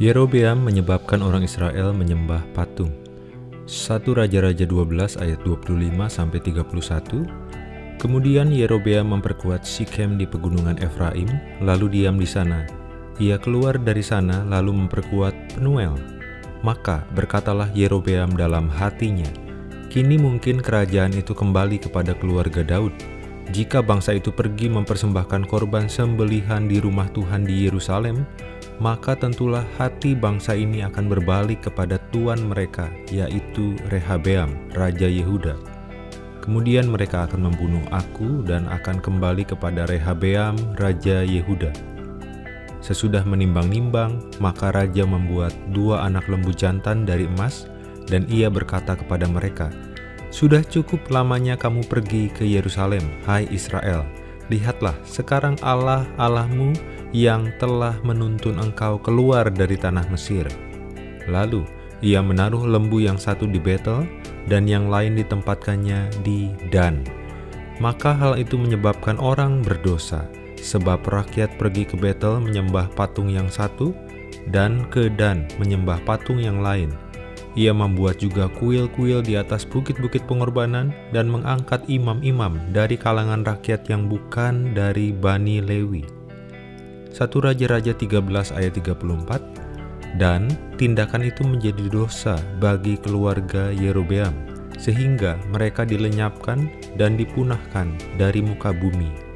Yerobeam menyebabkan orang Israel menyembah patung. 1 Raja-Raja 12 ayat 25 sampai 31. Kemudian Yerobeam memperkuat Sikem di pegunungan Efraim, lalu diam di sana. Ia keluar dari sana lalu memperkuat Penuel. Maka berkatalah Yerobeam dalam hatinya, Kini mungkin kerajaan itu kembali kepada keluarga Daud. Jika bangsa itu pergi mempersembahkan korban sembelihan di rumah Tuhan di Yerusalem, maka tentulah hati bangsa ini akan berbalik kepada tuan mereka, yaitu Rehabeam, Raja Yehuda. Kemudian mereka akan membunuh aku dan akan kembali kepada Rehabeam, Raja Yehuda. Sesudah menimbang-nimbang, maka raja membuat dua anak lembu jantan dari emas, dan ia berkata kepada mereka, Sudah cukup lamanya kamu pergi ke Yerusalem, hai Israel. Lihatlah, sekarang Allah Allahmu yang telah menuntun engkau keluar dari tanah Mesir. Lalu, ia menaruh lembu yang satu di Betel dan yang lain ditempatkannya di Dan. Maka hal itu menyebabkan orang berdosa, sebab rakyat pergi ke Betel menyembah patung yang satu, dan ke Dan menyembah patung yang lain. Ia membuat juga kuil-kuil di atas bukit-bukit pengorbanan dan mengangkat imam-imam dari kalangan rakyat yang bukan dari Bani Lewi. 1 Raja-Raja 13 ayat 34 Dan tindakan itu menjadi dosa bagi keluarga Yerobeam sehingga mereka dilenyapkan dan dipunahkan dari muka bumi